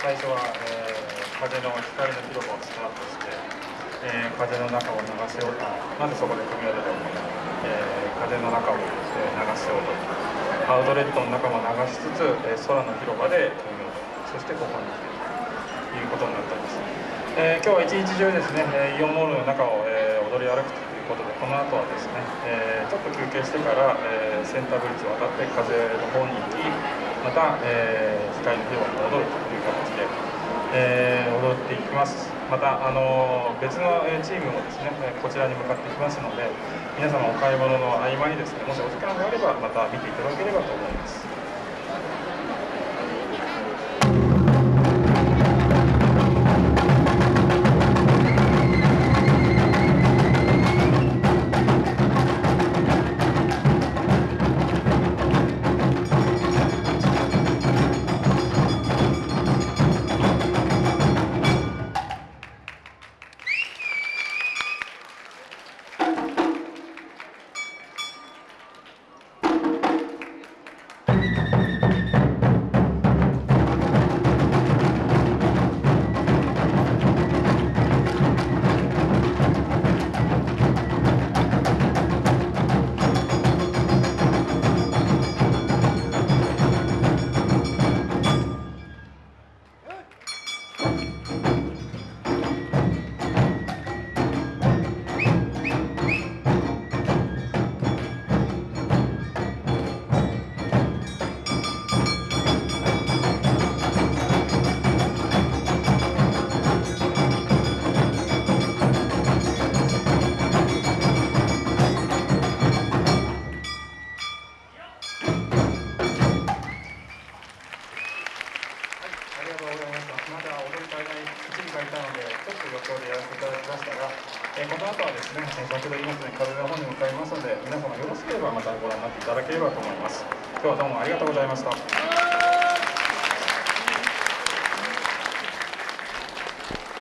最初は、えー、風の光の広場をスタートして、えー、風の中を流せようと、まずそこで組み立てたのが、えー、風の中を、え、流せようと、アウトレットの中も流しつつ、え、空の広場で組みようと、そしてここに来てということになっております。えー、今日は一日中ですね、えイオンモールの中を、え、踊り歩くということで、この後はですね、え、ちょっと休憩してから、えセンターブリッジを渡って風の方に行き、また、え光の広場に戻ると、え踊っていきます。また、あの別のチームもですね、こちらに向かってきますので、皆様お買い物の合間にですね、もしお時間があれば、また見ていただければと思います。